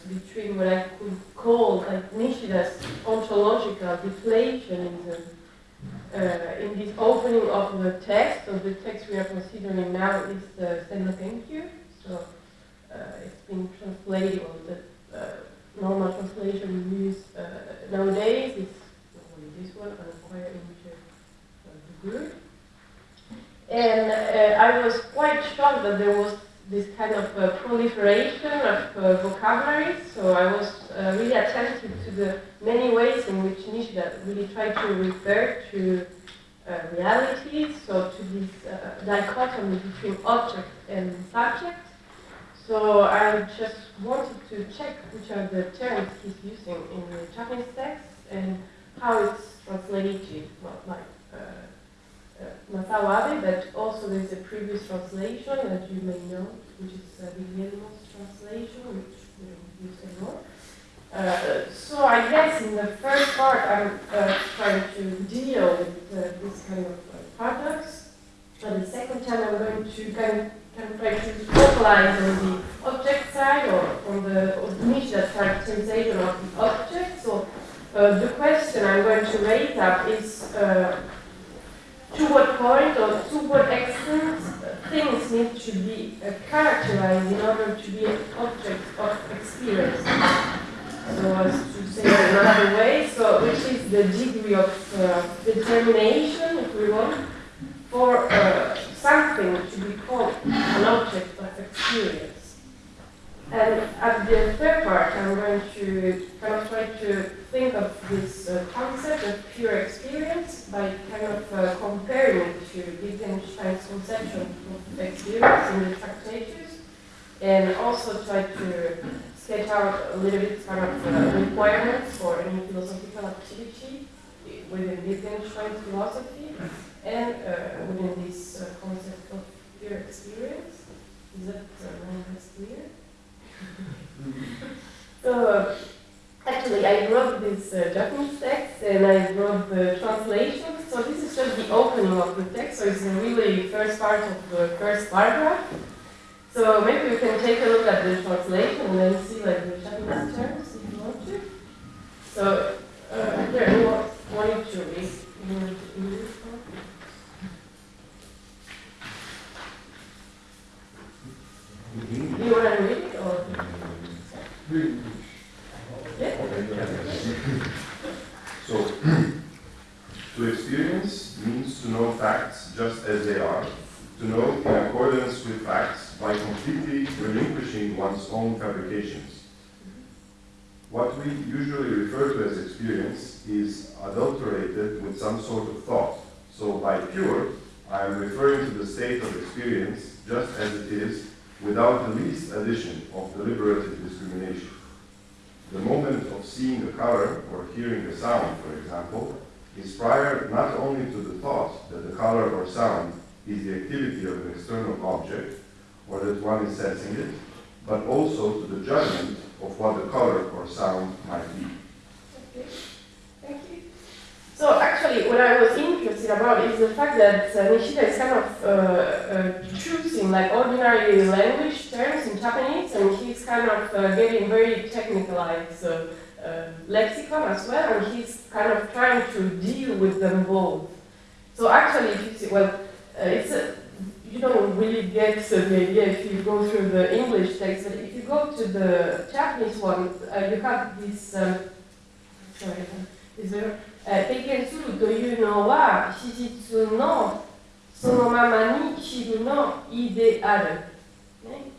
between what I could call like Nishida's ontological deflationism uh, in this opening of the text, of the text we are considering now is the Zen no Kenkyu. So uh, it's been translated, or the uh, normal translation we use uh, nowadays is this one, acquire image of the good. And uh, I was quite shocked that there was this kind of uh, proliferation of uh, vocabulary. So I was uh, really attentive to the many ways in which Nishida really tried to refer to uh, reality, so to this uh, dichotomy between object and subject. So I just wanted to check which are the terms he's using in the Japanese text and how it's translated, not like uh, uh, Masao Abe, but also there's a previous translation that you may know, which is uh, Viglielmo's translation, which we don't use anymore. Uh, so I guess in the first part I'm uh, trying to deal with uh, this kind of uh, paradox. But the second time I'm going to kind of, kind of try to focalize on the object side or on the Nishida characterization of the object. So uh, the question I'm going to raise up is uh, to what point or to what extent things need to be uh, characterized in order to be an object of experience. So as to say it another way, so which is the degree of uh, determination, if we want, for uh, something to be called an object of experience. And at the third part, I'm going to kind of try to think of this uh, concept of pure experience by kind of uh, comparing it to Wittgenstein's conception of experience in the Tractatus, and also try to sketch out a little bit kind of uh, requirements for any philosophical activity within Wittgenstein's philosophy and uh, within this uh, concept of pure experience. Is that uh, clear? So, actually, I wrote this uh, Japanese text and I wrote the translation. So this is just the opening of the text. So it's really first part of the first paragraph. So maybe we can take a look at the translation and then see like the Japanese terms if you want to. So uh, there, who wanted to read in English? Do you want to read it or? Yeah. So, to experience means to know facts just as they are, to know in accordance with facts by completely relinquishing one's own fabrications. What we usually refer to as experience is adulterated with some sort of thought. So by pure, I am referring to the state of experience just as it is without the least addition of deliberative discrimination. The moment of seeing a color or hearing a sound, for example, is prior not only to the thought that the color or sound is the activity of an external object, or that one is sensing it, but also to the judgment of what the color or sound might be. So actually, what I was interested about is the fact that uh, Nishida is kind of uh, uh, choosing like ordinary language terms in Japanese, and he's kind of uh, getting very technicalized uh, uh, lexicon as well, and he's kind of trying to deal with them both. So actually, if you see, well, it's a, you don't really get the idea if you go through the English text, but if you go to the Japanese one, you have this. Um, sorry, is there? 経験するというのは史実のそのままに記 effectivement idéal. Okay?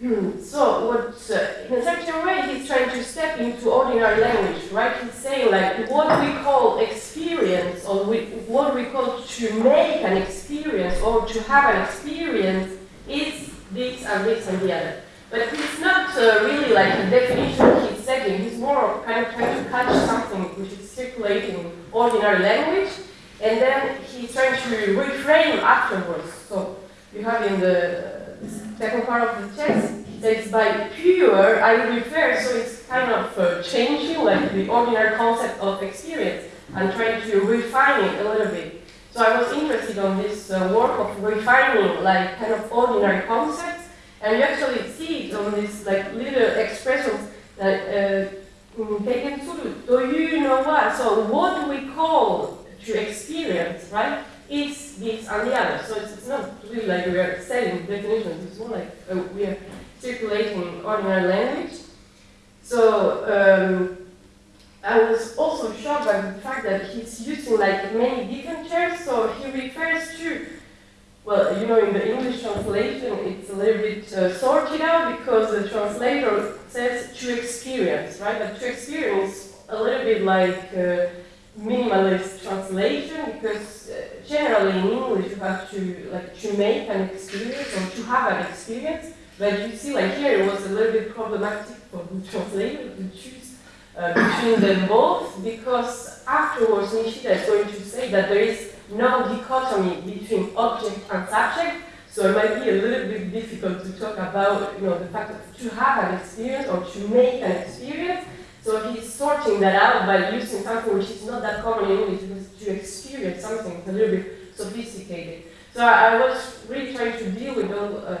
Hmm, So what, uh, in a certain way, he's trying to step into ordinary language, right? He's saying like what we call experience, or we, what we call to make an experience, or to have an experience, is this and this and the other. But it's not uh, really like a definition he's setting. He's more kind of trying to catch something which is circulating in ordinary language, and then he's trying to reframe afterwards. So you have in the second part of the text, he says by pure I refer, so it's kind of uh, changing like the ordinary concept of experience and trying to refine it a little bit. So I was interested on this uh, work of refining like kind of ordinary concepts, and you actually see on these like little expressions that uh, mm, taken do you know what? So what we call to experience, right? is this and the other. So it's, it's not really like we are setting definitions, it's more like uh, we are circulating ordinary language. So um, I was also shocked by the fact that he's using like many different terms. So he refers to, well, you know, in the English translation, it's a little bit uh, sorted out because the translator says to experience, right? But to experience a little bit like uh, minimalist translation because uh, generally in English you have to like to make an experience or to have an experience. But you see, like here, it was a little bit problematic for the translator to choose uh, between them both because afterwards Nishida is going to say that there is no dichotomy between object and subject. So it might be a little bit difficult to talk about, you know, the fact of to have an experience or to make an experience. So he's sorting that out by using something which is not that common in English because to experience something a little bit sophisticated. So I, I was really trying to deal with all uh,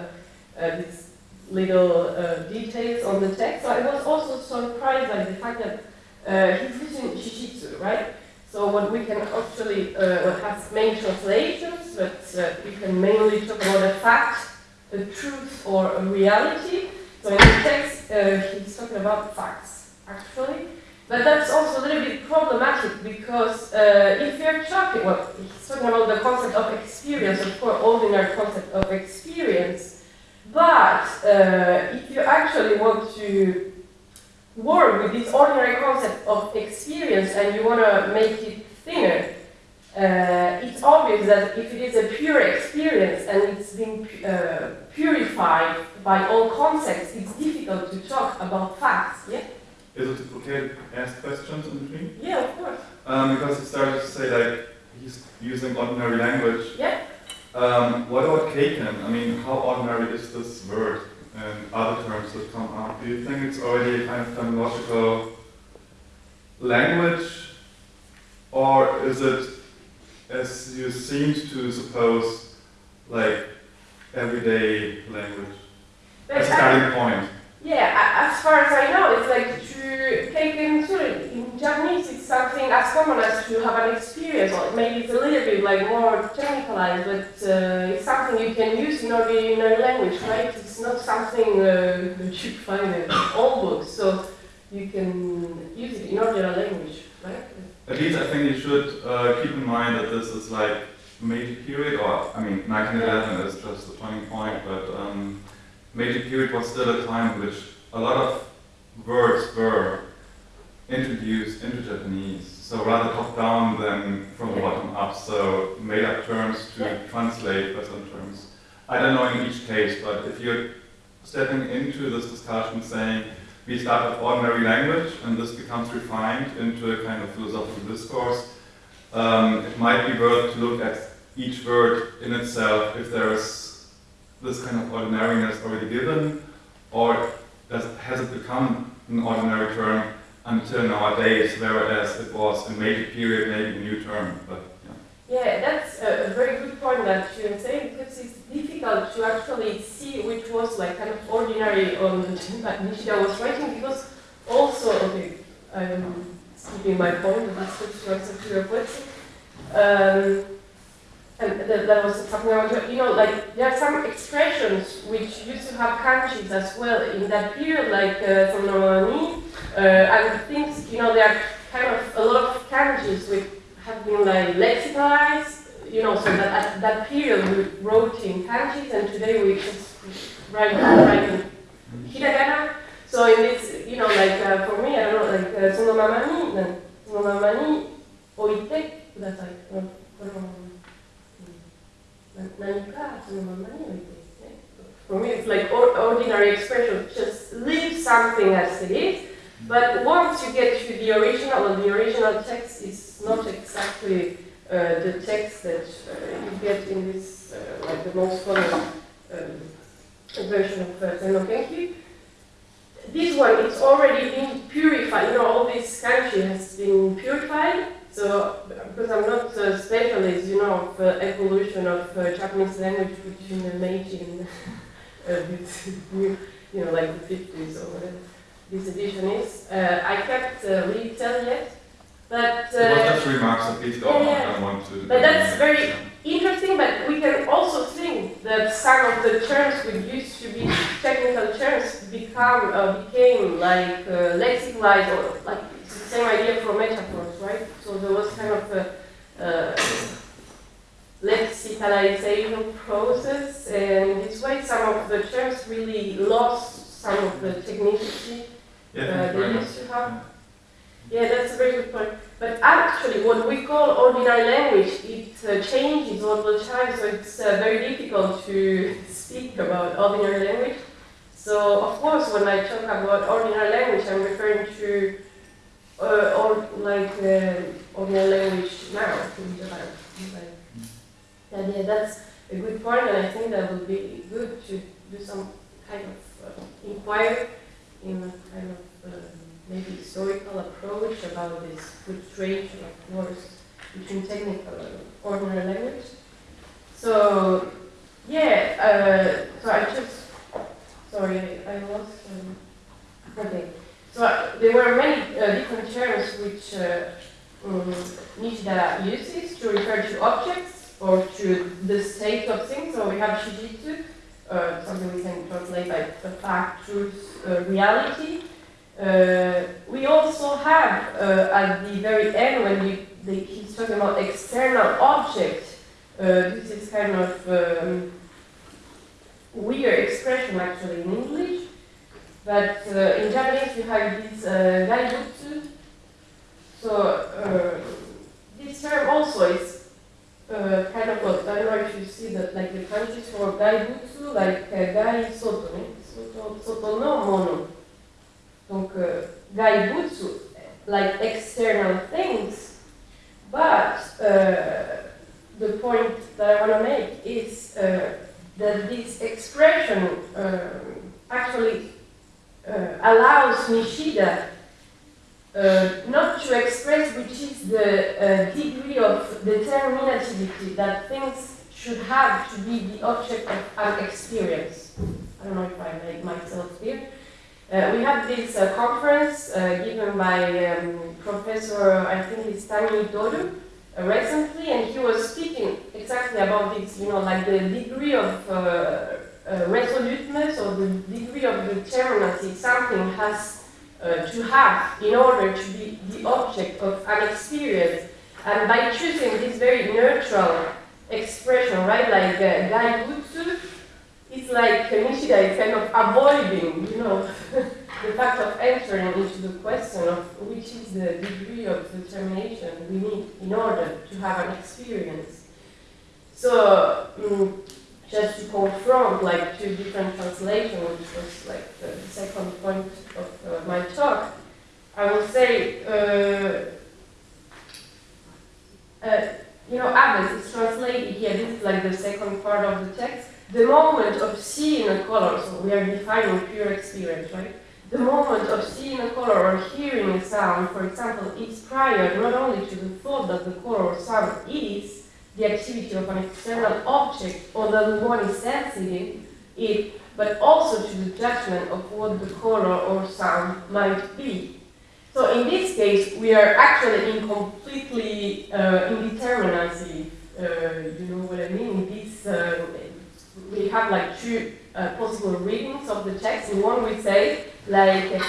uh, these little uh, details on the text. So I was also surprised by the fact that uh, he's using Shishitsu, right? So what we can actually, uh, main translations, but uh, we can mainly talk about a fact, a truth, or a reality. So in the text, uh, he's talking about facts, actually. But that's also a little bit problematic because uh, if you're talking, well, he's talking about the concept of experience, of course, ordinary concept of experience. But uh, if you actually want to work with this ordinary concept of experience and you want to make it thinner, uh, it's obvious that if it is a pure experience and it's been uh, purified by all concepts, it's difficult to talk about facts. Yeah. Is it okay to ask questions in between? Yeah, of course. Um, because he started to say like he's using ordinary language. Yeah. Um, what about keiken? I mean, how ordinary is this word and other terms that come up? Do you think it's already a kind of terminological language, or is it, as you seemed to suppose, like everyday language as a starting point? Yeah, as far as I know, it's like to take into it. Japanese, it's something as common as to have an experience, or maybe it's a little bit like more technicalized, but uh, it's something you can use in ordinary language, right? It's not something uh, that you find in all books, so you can use it in ordinary language, right? At least I think you should uh, keep in mind that this is like Meiji period, or I mean, 1911 is just the turning point, but um, Meiji period was still a time in which a lot of words were introduced into Japanese, so rather top down than from the bottom up, so made up terms to translate Western terms. I don't know in each case, but if you're stepping into this discussion saying, we start with ordinary language and this becomes refined into a kind of philosophical discourse. Um, it might be worth to look at each word in itself if there is this kind of ordinariness already given, or does, has it become an ordinary term until nowadays, whereas it was a major period maybe a new term. But yeah. Yeah, that's a, a very good point that you're saying because it's difficult to actually see which was like kind of ordinary on that Nishida was writing because also, okay, I'm skipping my point, but this goes to your question. Um, and that, that was talking about, you know, like there are some expressions which used to have kanjis as well in that period, like uh, from Nomani, uh, and things, you know, there are kind of a lot of carriages which have been like lexicalized, you know, so that at that period we wrote in kanjis and today we just write, write in hiragana. So in this, you know, like uh, for me, I don't know, like uh, tsunomamani, then tsunomamani oite kudatai. Uh, no, for me, it's like ordinary expression. Just leave something as it is but once you get to the original, well, the original text is not exactly uh, the text that uh, you get in this, uh, like the most common um, version of uh, Zen no Kenkyu. This one, it's already been purified. You know, all this country has been purified. So, because I'm not a specialist, you know, of uh, evolution of uh, Japanese language between the Meiji and uh, you know, like the 50s or whatever this edition is. Uh, I can't uh, really tell yet, but It was uh, just remarks please don't, yeah, I want to. but that's very interesting. But we can also think that some of the terms which used to be technical terms become uh, became like uh, lexicalized or like it's the same idea for metaphors, right? So there was kind of a uh, lexicalization process, and in this way, some of the terms really lost some of the technicity Yeah, uh, you they very much. used to have. Yeah, that's a very good point. But actually, what we call ordinary language, it uh, changes all the time, so it's uh, very difficult to speak about ordinary language. So, of course, when I talk about ordinary language, I'm referring to uh, or like uh, ordinary language now in Japan. Like, and yeah, that's a good point, and I think that would be good to do some kind of uh, inquiry in a kind of uh, maybe historical approach about this fluctuation of words between technical and ordinary language. So, yeah, uh, so I just, sorry, I, I lost, um, okay. So uh, there were many uh, different terms which uh, um, Nishida uses to refer to objects or to the state of things. So we have Shijitsu, uh, something we can translate like the fact, truth, uh, reality. Uh, we also have uh, at the very end when we, he's talking about external object. Uh, this is kind of um, weird expression actually in English, but uh, in Japanese you have this uh. So this term also is uh, kind of what I don't know if you see that like the countries for gaibutsu like uh, gai soto, soto, soto no mono. Donc uh, gaibutsu like external things, but uh, the point that I want to make is uh, that this expression um, actually uh, allows Nishida uh, not to express which is the uh, degree of determinativity that things should have to be the object of an experience. I don't know if I made myself clear. Uh, we had this uh, conference uh, given by um, Professor, I think it's Tami Dodu, uh, recently, and he was speaking exactly about this, you know, like the degree of resoluteness or the degree of determinacy something has uh, to have in order to be the object of an experience. And by choosing this very neutral expression, right, like uh, gaibutsu, it's like Nishida is kind of avoiding, you know, the fact of entering into the question of which is the degree of determination we need in order to have an experience. So, mm, just to confront like two different translations, which was like the second point of uh, my talk, I will say, uh, uh, you know, Abbas is translated here, this is like the second part of the text. The moment of seeing a color, so we are defining pure experience, right? The moment of seeing a color or hearing a sound, for example, is prior not only to the thought that the color or sound is the activity of an external object or that one is sensitive, it, but also to the judgment of what the color or sound might be. So in this case, we are actually in completely uh, indeterminacy. Uh, you know what I mean? This uh, we have like two uh, possible readings of the text. In one, we say like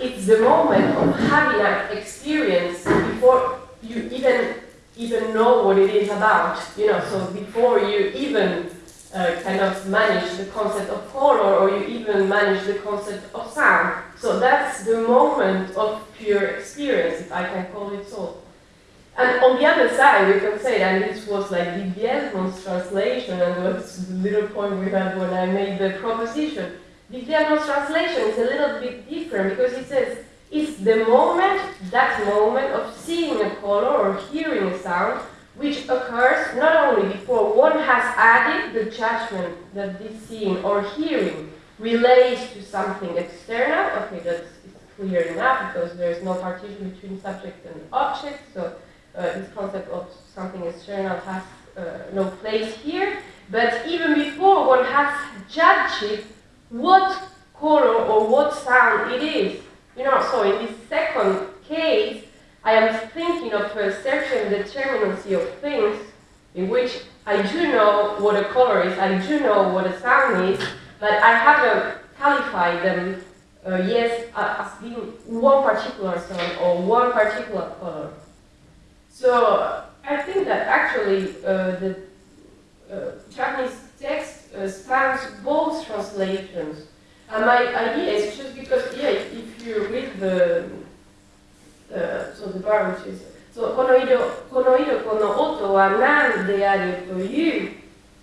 it's the moment of having an experience before you even even know what it is about. You know, so before you even uh, kind of manage the concept of color or you even manage the concept of sound. So that's the moment of pure experience, if I can call it so. And on the other side, we can say, that this was like Viglielmo's translation, and was the little point we had when I made the proposition. Viglielmo's translation is a little bit different because it says it's the moment, that moment of seeing a color or hearing a sound, which occurs not only before one has added the judgment that this seeing or hearing relates to something external. Okay, that's clear enough because there is no partition between subject and object. So uh, this concept of something external has uh, no place here. But even before one has judged it, what color or what sound it is. You know, so in this second case, I am thinking of certain determinacy of things in which I do know what a color is, I do know what a sound is, but I haven't qualified them uh, yes as being one particular sound or one particular color. So I think that actually uh, the uh, Japanese text uh, spans both translations. And my idea is just because, yeah, if you read the, uh, so the bar which is, so この色、この色、この音は何であるという、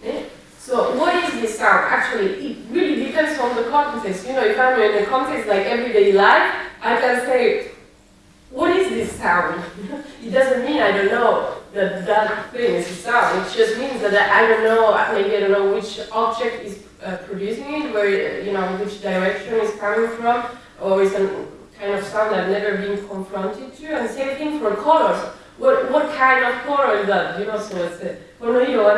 ね So what is this sound? Actually, it really depends on the context. You know, if I'm in a context like everyday life, I can say, what is this sound? it doesn't mean I don't know that that thing is a sound. It just means that I don't know, maybe I don't know which object is uh, producing it, where, you know, which direction it's coming from, or it's a kind of sound I've never been confronted to. And same thing for colors. What, what kind of color is that? You know, so it's a colorido.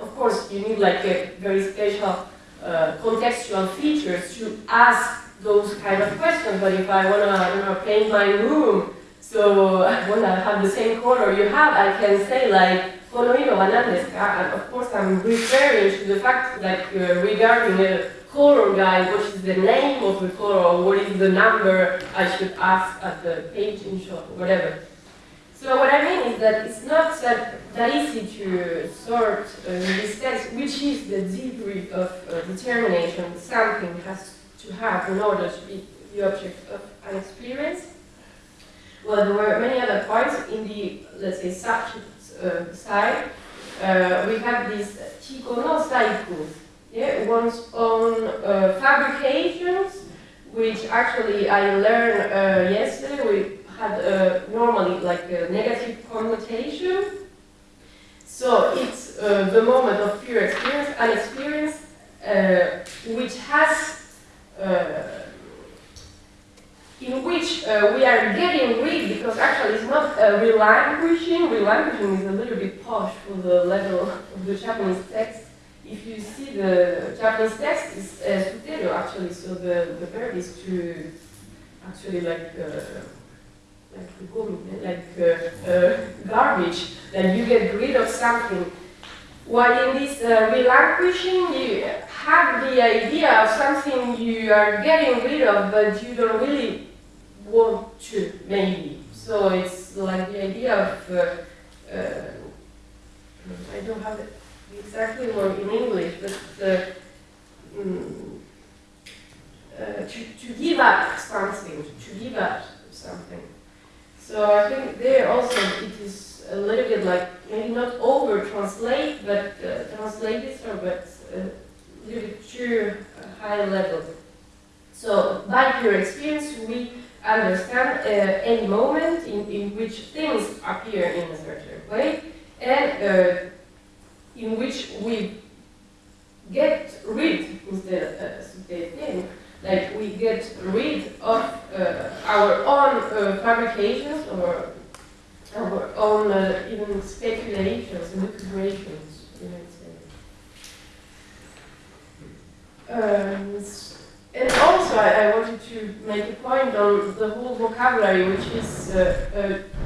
Of course, you need like a very special uh, contextual features to ask those kind of questions. But if I want to you know, paint my room, so I want to have the same color you have, I can say like, oh, colorino bananas. And of course, I'm referring to the fact like uh, regarding a color guy, what is the name of the color, what is the number I should ask at the painting shop or whatever. So what I mean is that it's not that, that easy to sort uh, this sense, which is the degree of uh, determination something has to have in order to be the object of an experience. Well, there were many other points in the, let's say, subject uh, side. Uh, we have this jiko no saiku, yeah, one's own uh, fabrications, which actually I learned uh, yesterday. We had uh, normally like a negative connotation. So it's uh, the moment of pure experience, an experience which has, in which uh, we are getting rid, because actually it's not uh, relinquishing, relinquishing is a little bit posh for the level of the Japanese text. If you see the Japanese text, it's uh, suteru actually, so the, the verb is to actually like like the gum, like uh, uh, garbage, that you get rid of something. While in this uh, relinquishing, you have the idea of something you are getting rid of, but you don't really want to, maybe. So it's like the idea of, uh, uh, I don't have it exactly word in English, but uh, mm, uh, to, to give up something, to give up something. So I think there also it is a little bit like maybe not over translate, but uh, translate this or but little high level. So by pure experience, we understand uh, any moment in, in which things appear in a certain way and uh, in which we get rid instead of uh, like we get rid of uh, our own uh, fabrications or our own uh, even speculations lucubrations, you might say. Um, and also, I, I, wanted to make a point on the whole vocabulary, which is uh, uh,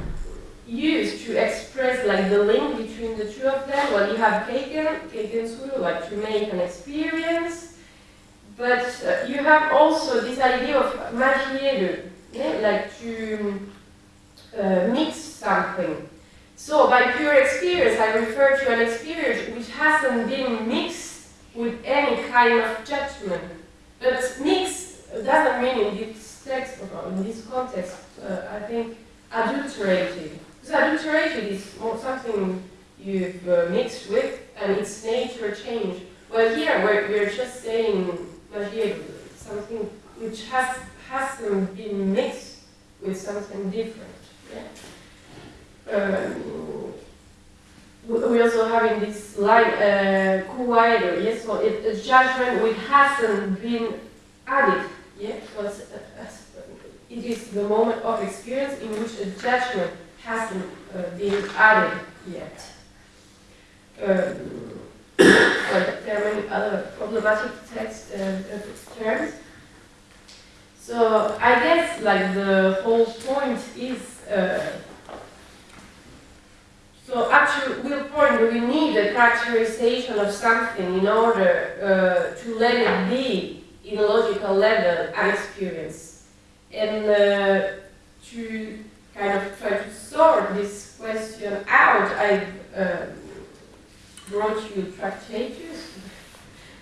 used to express like the link between the two of them. Well, you have keiken suru, like to make an experience, but uh, you have also this idea of magieru, yeah? like to uh, mix something. So by pure experience, I refer to an experience which hasn't been mixed with any kind of judgment. But mix doesn't mean in this text or in this context, uh, I think, adulterated. Because adulterated is more something you've uh, mixed with and its nature changed. Well, here we're, we're just saying something which has, hasn't been mixed with something different. Yeah? Um, we also having this line, uh, kuwairo, yes, so it, a judgment which hasn't been added, yeah, because uh, it is the moment of experience in which a judgment hasn't uh, been added yet. Um, there are many other problematic text uh, uh, terms. So I guess like the whole point is uh, so actually we'll point we need a characterization of something in order uh, to let it be in a logical level an experience and uh, to kind of try to sort this question out I uh, brought you tractatus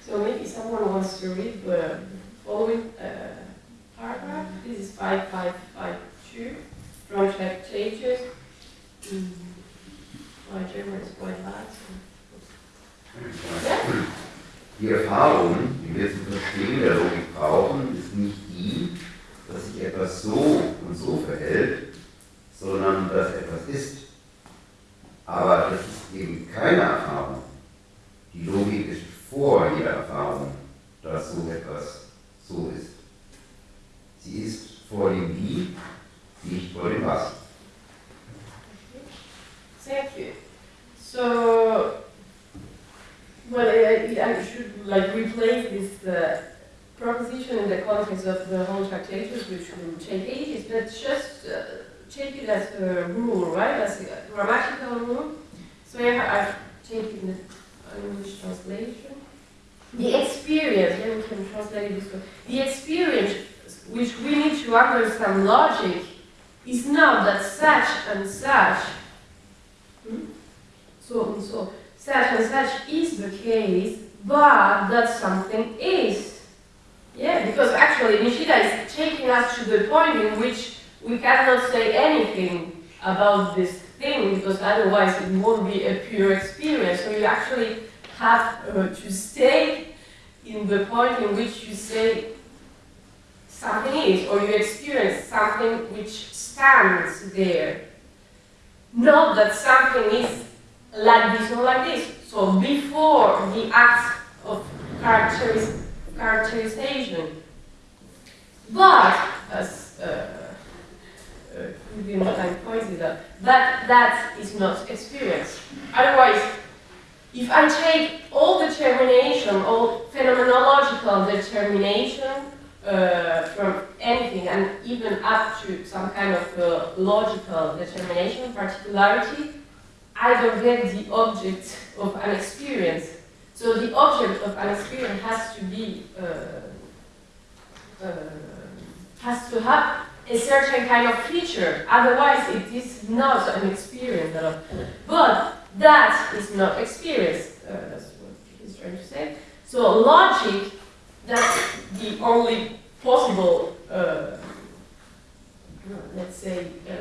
so maybe someone wants to read the following uh, paragraph. This is 5552 from Tractatus. Mm. My Die Erfahrung, die wir zum Verstehen der Logik brauchen, ist nicht die, dass sich etwas so und so verhält, sondern dass etwas ist. Aber das ist eben keine Erfahrung. Die Logik ist vor jeder Erfahrung, dass so etwas so ist. Sie ist vor dem Wie, nicht vor dem Was. Thank you. So, well, I, I should like replace this uh, proposition in the context of the whole Tractatus, which will take ages, but just uh, take it as a rule, right? As a grammatical rule. So I've taken the English translation. The experience, yeah, we can translate this. The experience which we need to understand logic is not that such and such? So and so, such and such is the case, but that something is. Yeah, because actually Nishida is taking us to the point in which we cannot say anything about this thing, because otherwise it won't be a pure experience. So you actually have uh, to stay in the point in which you say something is, or you experience something which stands there. Not that something is like this or like this. So before the act of characteris- characterization. But, as uh, uh, Wittgenstein pointed out, that, that is not experience. Otherwise, if I take all determination, all phenomenological determination uh, from anything and even up to some kind of uh, logical determination, particularity, I don't get the object of an experience. So the object of an experience has to be, uh, uh, has to have a certain kind of feature. Otherwise, it is not an experience. But that is not experience. Uh, that's what he's trying to say. So logic, that's the only possible, uh, let's say, uh,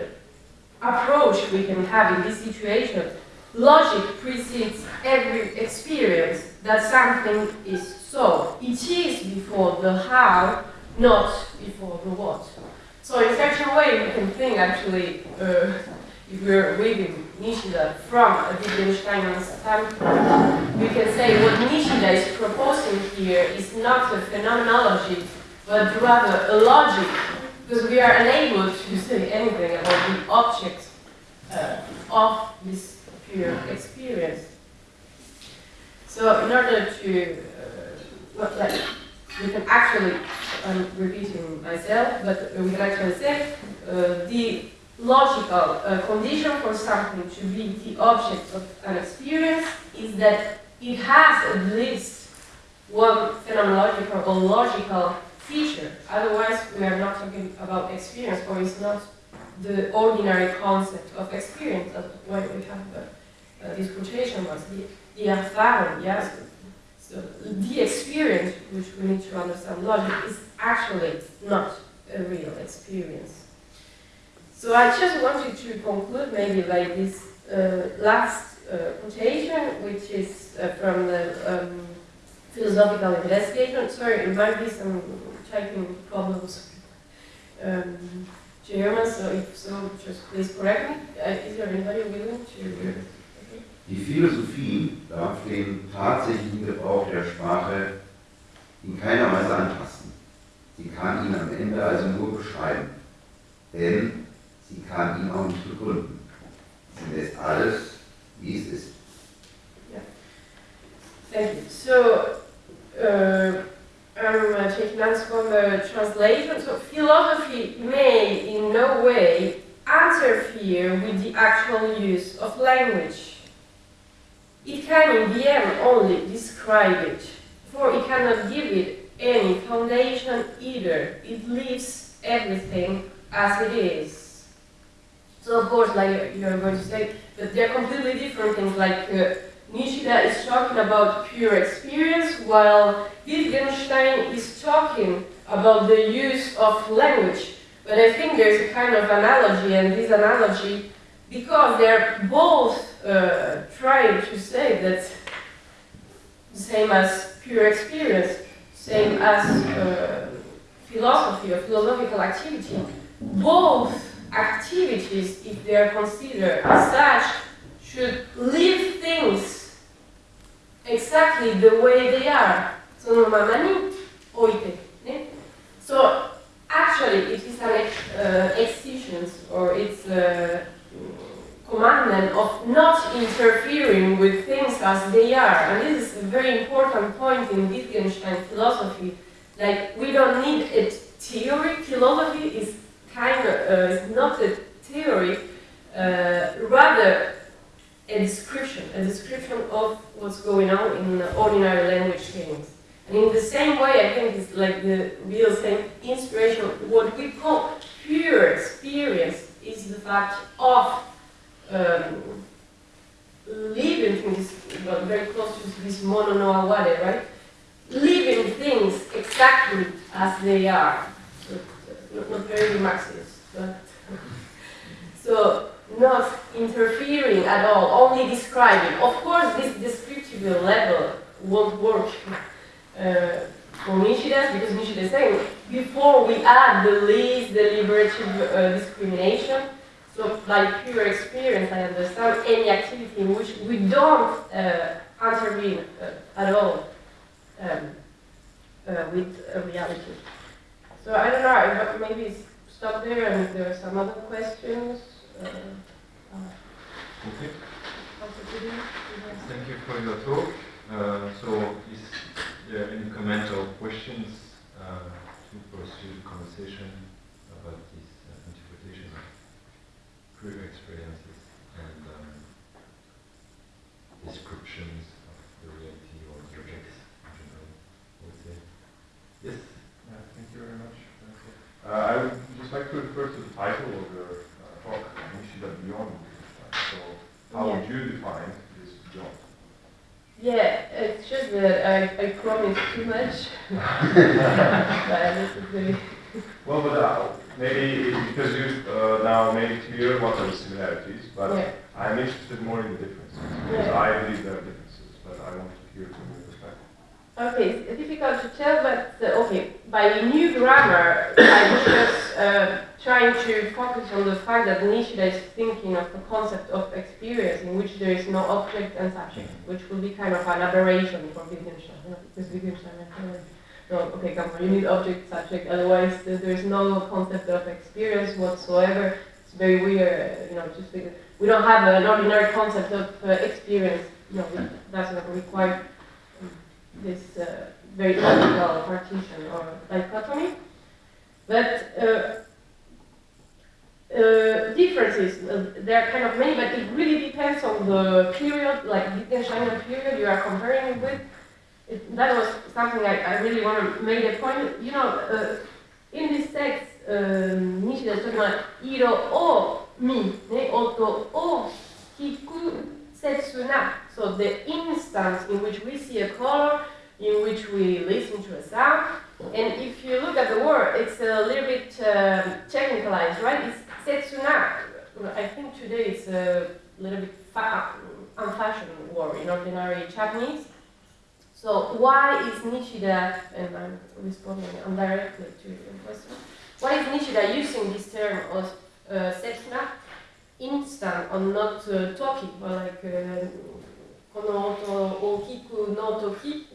approach we can have in this situation. Logic precedes every experience that something is so. It is before the how, not before the what. So in such a way, we can think actually, uh, if we're reading Nishida from a Wittgensteinian standpoint, we can say what Nishida is proposing here is not a phenomenology, but rather a logic, because we are unable to say anything about the object uh, of this pure experience. So in order to, uh, like, we can actually, I'm repeating myself, but we can actually say uh, the logical uh, condition for something to be the object of an experience is that it has at least one phenomenological or logical feature. Otherwise, we are not talking about experience, or it's not the ordinary concept of experience. That's why we have uh, uh, this quotation was the, the Erfahrung, yes. So the experience, which we need to understand logic, is actually not a real experience. So I just wanted to conclude maybe by this uh, last uh, quotation, which is uh, from the um, philosophical investigation. Sorry, it might be some typing problems. Um, German, so if so, just please correct me. Uh, is there anybody willing to? Die Philosophie darf den tatsächlichen Gebrauch der Sprache in keiner Weise anpassen. Sie kann ihn am Ende also nur beschreiben, denn sie kann ihn auch nicht begründen. Sie lässt alles, wie es ist. Thank you. So, uh, Uh, taking notes from the translation. So, philosophy may in no way interfere with the actual use of language. It can in the end only describe it, for it cannot give it any foundation either. It leaves everything as it is. So of course, like you're going to say, that they're completely different things. Like uh, Nishida is talking about pure experience, while Wittgenstein is talking about the use of language. But I think there's a kind of analogy, and this analogy, because they're both uh, trying to say that same as pure experience, same as uh, philosophy or philosophical activity, both activities, if they are considered as such, should leave things exactly the way they are. Mamani oite. So actually, it is an uh, excision or it's a commandment of not interfering with things as they are. And this is a very important point in Wittgenstein philosophy. Like we don't need a theory. Philosophy is kind of uh, is not a theory, uh, rather a description, a description of what's going on in ordinary language things. And in the same way, I think it's like the real same inspiration. What we call pure experience is the fact of um, living things, well, very close to this mono no aware, right? Living things exactly as they are. So, not, not very Marxist, but so not interfering at all, only describing. Of course, this descriptive level won't work uh, for Nishida because Nishida is saying before we add the least deliberative uh, discrimination, so like pure experience, I understand any activity in which we don't uh, intervene uh, at all um, uh, with reality. So I don't know, maybe stop there and if there are some other questions. Uh, Okay. Dr. Gooding, you have- Thank you for your talk. Uh, so, is there any comment or questions uh, to pursue the conversation about this uh, interpretation of prior experiences and um, descriptions of the reality or objects in general? Would say. Yes. Yeah, thank you very much. Uh, I would just like to refer to the title of your uh, talk, Nishida Beyond. So, how would you define this job? Yeah, it's just that I, I promised too much. but this is very Well, but uh, maybe because you uh, now made it clear what are the similarities, but Yeah. I'm interested more in the differences. Because Yeah. I believe there are differences, but I want to hear from your perspective. Okay, it's difficult to tell, but uh, okay, by new grammar, I just uh, trying to focus on the fact that Nishida is thinking of the concept of experience in which there is no object and subject, which will be kind of an aberration for Wittgenstein. you know, Because Wittgenstein, no, okay, come on, you need object, subject, otherwise there is no concept of experience whatsoever. It's very weird, uh, you know, just because we don't have an ordinary concept of uh, experience. No, it doesn't require this uh, very logical partition or dichotomy. But uh, uh, differences, uh, there are kind of many, but it really depends on the period, like Wittgensteinian period you are comparing it with. It, that was something I, I really want to make a point. You know, uh, in this text, um, Nishida is talking about iro o mi, ne, oto o hiku setsu na. So the instance in which we see a color, in which we listen to a sound, and if you look at the word, it's a little bit um, technicalized, right? It's setsuna. I think today it's a little bit fa- unfashioned word in ordinary Japanese. So why is Nishida, and I'm responding indirectly to your question, why is Nishida using this term of uh, setsuna, instant or not uh, talking, or like uh, kono oto o hiku no toki,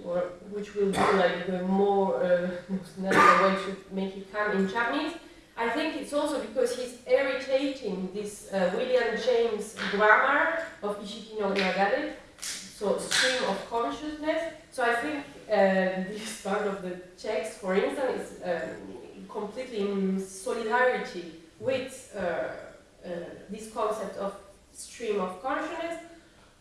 which will be like the more uh, natural way to make it come in Japanese. I think it's also because he's irritating this uh, William James grammar of Ishiki no Nagare, so stream of consciousness. So I think uh, this part of the text, for instance, is um, completely in solidarity with uh, uh, this concept of stream of consciousness.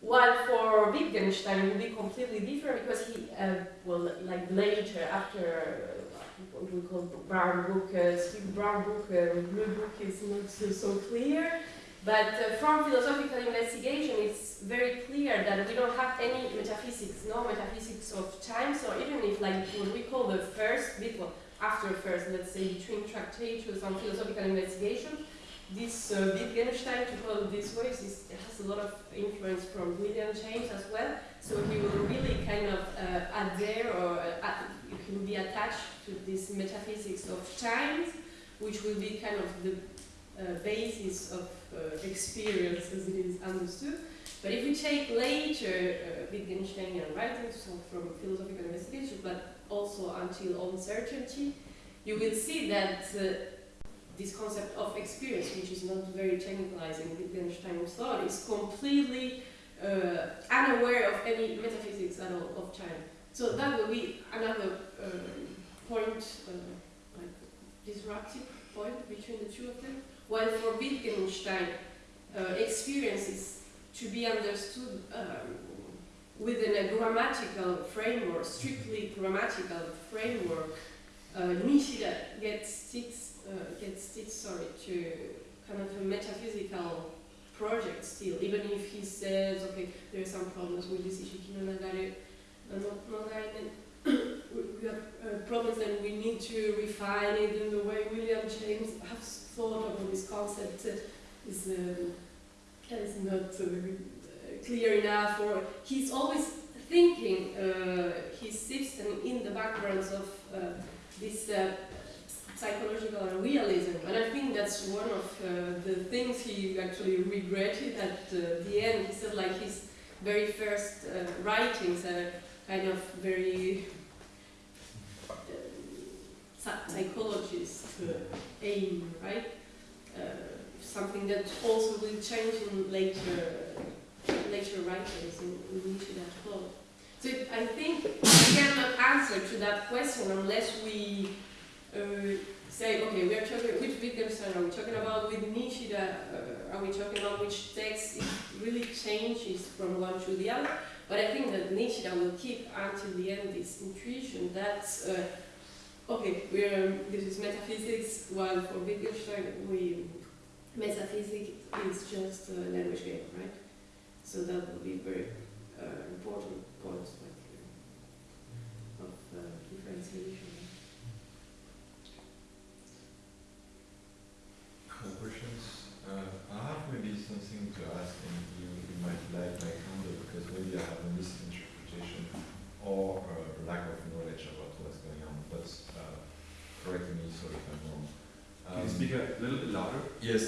While for Wittgenstein it will be completely different because he uh, will like later after uh, what we call brown book, uh, Steve Brown book, uh, blue book is not so, so clear. But uh, from philosophical investigation, it's very clear that we don't have any metaphysics, no metaphysics of time. So even if like what we call the first well, after first, let's say between tractatus on philosophical investigation, this uh, Wittgenstein, to call it this way, is, has a lot of influence from William James as well. So he will really kind of uh, adhere or uh, he will be attached to this metaphysics of time, which will be kind of the uh, basis of uh, experience as it is understood. But if we take later uh, Wittgensteinian writings, so from philosophical investigation, but also until On Certainty, you will see that uh, this concept of experience, which is not very technicalized in Wittgenstein's thought, is completely uh, unaware of any metaphysics at all of time. So that will be another um, point, uh, like disruptive point between the two of them. While for Wittgenstein, uh, experience is to be understood um, within a grammatical framework, strictly grammatical framework. Uh, Nishida gets sticks, uh, gets sticks, sorry, to kind of a metaphysical project still, even if he says, okay, there are some problems with this issue, uh, we have uh, problems and we need to refine it in the way William James has thought of this concept uh, is, is not uh, clear enough or he's always thinking uh, he sits in the backgrounds of uh, this uh, psychological realism and I think that's one of uh, the things he actually regretted at uh, the end he said like his very first uh, writings are kind of very uh, psychologist uh, aim, right? Uh, something that also will change in later later writers in, in Nishida as well. So I think we cannot answer to that question unless we uh, say, okay, we are talking which Wittgenstein are we talking about with Nishida? Uh, are we talking about which text really changes from one to the other? But I think that Nishida will keep until the end this intuition that, uh, okay, we're, this is metaphysics, while for Wittgenstein, we, metaphysics is just a language game, right? So that will be very uh, important points like, uh, of uh, differentiation. More questions? Uh, I have something to ask, and you, you might like my counter because maybe I have a misinterpretation or a lack of knowledge about what's going on. But uh, correct me so if I'm wrong. Can you Um, speak a little bit louder? Yes,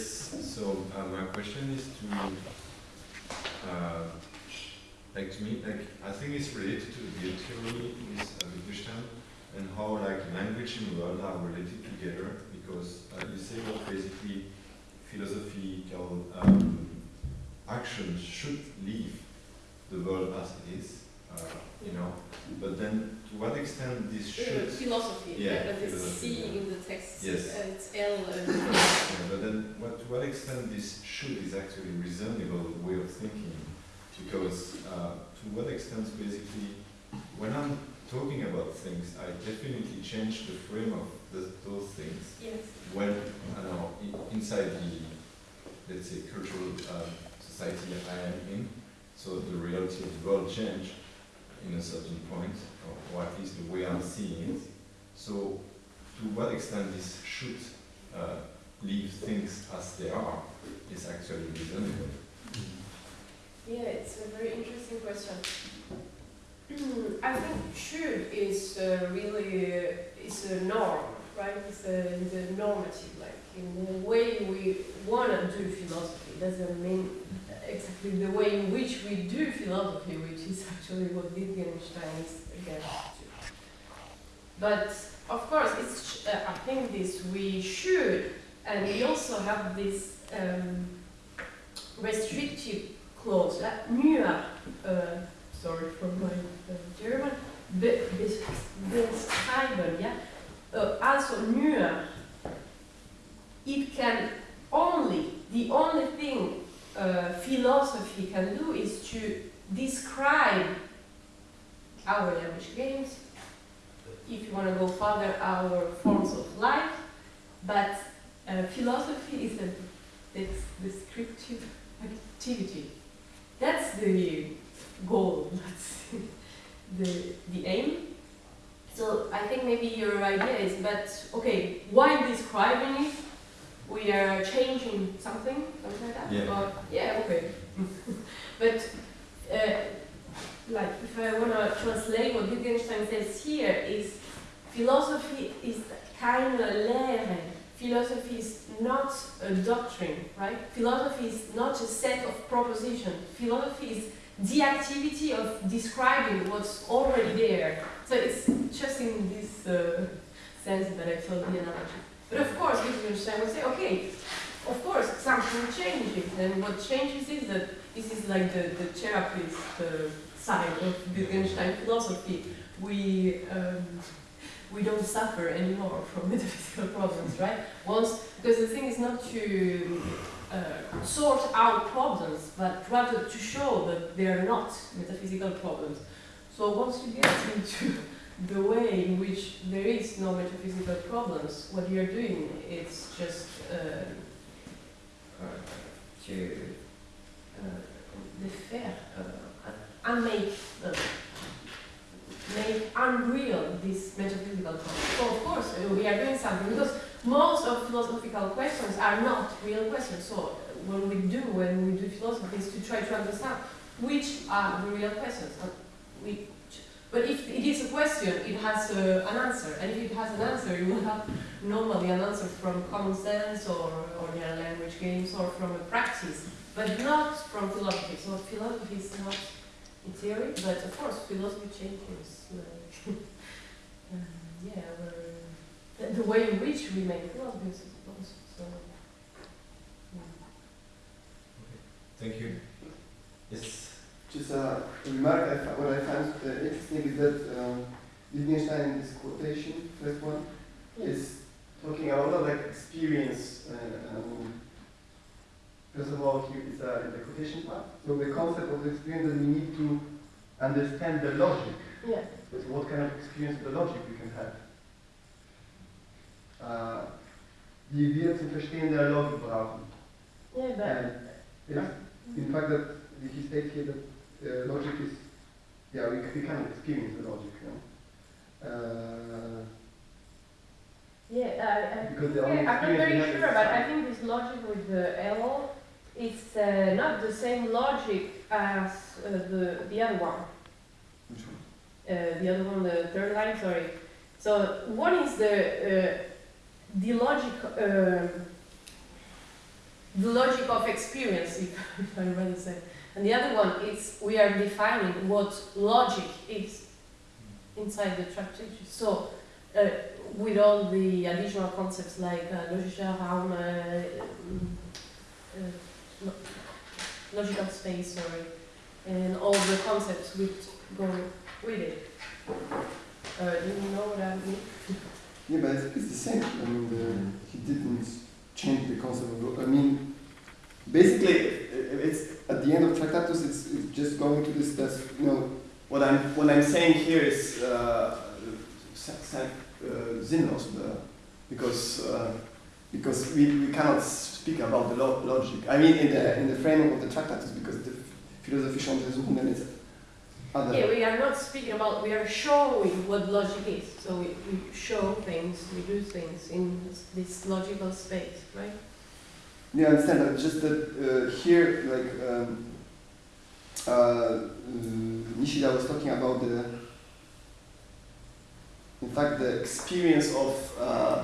so uh, my question is to, uh, like to me, like I think it's related to the theory with uh, Wittgenstein and how like language and world are related together because uh, you say that basically philosophical um, actions should leave the world as it is, uh, you know, but then to what extent this Uh, should philosophy, Yeah, yeah, but it's C yeah. in the text, Yes. uh, it's L. Uh, Yeah, but then, what, to what extent this should is actually reasonable way of thinking? Because uh, to what extent, basically, when I'm talking about things, I definitely change the frame of the, those things Yes. when, I know, inside the, let's say, cultural um, society I am in, so the reality of the world change in a certain point, or, or at least the way I'm seeing it. So, to what extent this should uh, leave things as they are is actually reasonable. Yeah, it's a very interesting question. I think should is uh, really uh, is a norm, right? It's a, normative, like in the way we want to do philosophy. Doesn't mean exactly the way in which we do philosophy, which is actually what Wittgenstein is against. But of course, it's uh, I think this we should, and we also have this um, restrictive clause, that uh, sorry for my uh, German, be, bes- beschreiben, yeah? Uh, also nur, it can only, the only thing uh, philosophy can do is to describe our language games, if you want to go further, our forms of life, but uh, philosophy is a descriptive activity. That's the goal, that's the, the aim. So I think maybe your idea is, but okay, why describing it, we are changing something, something like that? Yeah. Or, yeah, okay. but uh, like if I want to translate what Wittgenstein says here is philosophy is keine Lehre. Philosophy is not a doctrine, right? Philosophy is not a set of propositions. Philosophy is the activity of describing what's already there. So it's just in this uh, sense that I thought the analogy. But of course, Wittgenstein would say, okay, of course, something changes, and what changes is that this is like the, the therapist uh, side of Wittgenstein philosophy. We um, we don't suffer anymore from metaphysical problems, right? Once, because the thing is not to uh, sort out problems, but rather to show that they are not metaphysical problems. So once you get into the way in which there is no metaphysical problems, what you're doing is just uh, to uh, uh, and make uh, make unreal this metaphysical concept. So of course uh, we are doing something because most of philosophical questions are not real questions. So what we do when we do philosophy is to try to understand which are the real questions. We, but if it is a question, it has uh, an answer, and if it has an answer, you will have normally an answer from common sense or ordinary language games or from a practice, but not from philosophy. So philosophy is not in theory, but of course philosophy changes. Like, uh, yeah, the, the way in which we make philosophy, I suppose. So, yeah. Thank you. Yes. Just a remark, I, what I found uh, interesting is that um, Wittgenstein in this quotation, first one, is talking a lot of like experience. Uh, um, first of all, here is uh, in the quotation part. So the concept of the experience that we need to understand the logic. yeah. But what kind of experience of the logic we can have? Uh, die wir zum Verstehen der Logik brauchen. Yeah, but And it's, in fact, that he states here that uh, logic is, yeah, we, we of experience the logic, you know. Uh, Yeah, I, I Because the yeah, I'm not very sure, but I think this logic with the L, is uh, not the same logic as uh, the the other one. which one? Uh, the other one, the third line, sorry. So one is the uh, the logic, um the logic of experience, if, if I rather say, and the other one is we are defining what logic is inside the tractate. So uh, with all the additional concepts like uh, logischer Raum, uh, mm, uh, logical space, sorry, and all the concepts which go with it. Uh, do you know what I mean? Yeah, but it's the same. I mean, he didn't change the concept of. I mean, basically, it's at the end of Tractatus. It's, it's just going to this. You know, what I'm what I'm saying here is uh, sa- uh, uh, because uh, because we, we cannot speak about the lo- logic. I mean, in the in the framework of the Tractatus, because the philosophy is other. Yeah, we are not speaking about, we are showing what logic is. So we, we show things, we do things in this logical space, right? Yeah, I understand, but just that uh, here, like, um, uh, uh, Nishida was talking about the, in fact, the experience of, uh,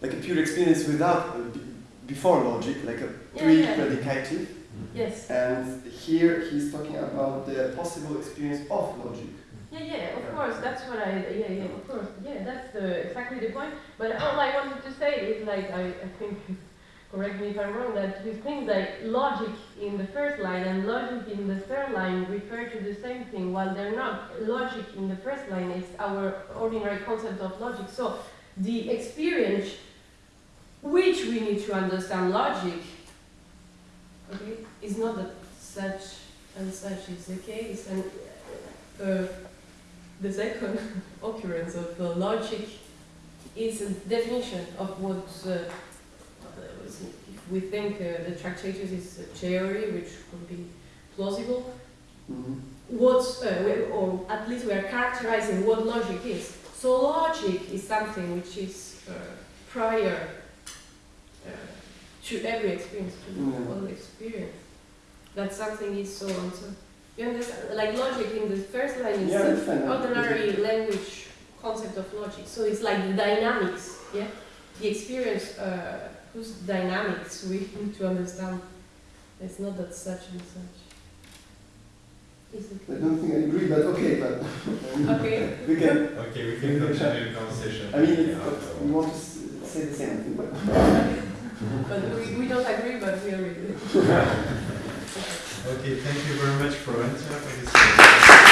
like a pure experience without, uh, b- before logic, like a Yeah, yeah. pre-predicative, Yes. and here he's talking about the possible experience of logic. Yeah, yeah, of course, that's what I, yeah, yeah, of course, yeah, that's the, exactly the point. But all I wanted to say is like, I, I think, correct me if I'm wrong, that you think that logic in the first line and logic in the third line refer to the same thing, while they're not. Logic in the first line is our ordinary concept of logic. So the experience which we need to understand logic, okay, is not that such and such is the case. And uh, the second occurrence of uh, logic is a definition of what uh, if we think uh, the Tractatus is a theory which could be plausible. Mm-hmm. What's, uh, we- or at least we are characterizing what logic is. So logic is something which is uh, prior uh, to every experience, to Mm. all experience. That something is so and so. You understand? Like logic in the first line is Yeah, ordinary language concept of logic. So it's like the dynamics, yeah? The experience uh, whose dynamics we need to understand. It's not that such and such. Is it? I don't think I agree, but okay, but Okay. we can. Okay, we can continue the conversation. I mean, it's, we want to say the same thing, but. But we, we don't agree, but we agree. Okay, thank you very much for answering this.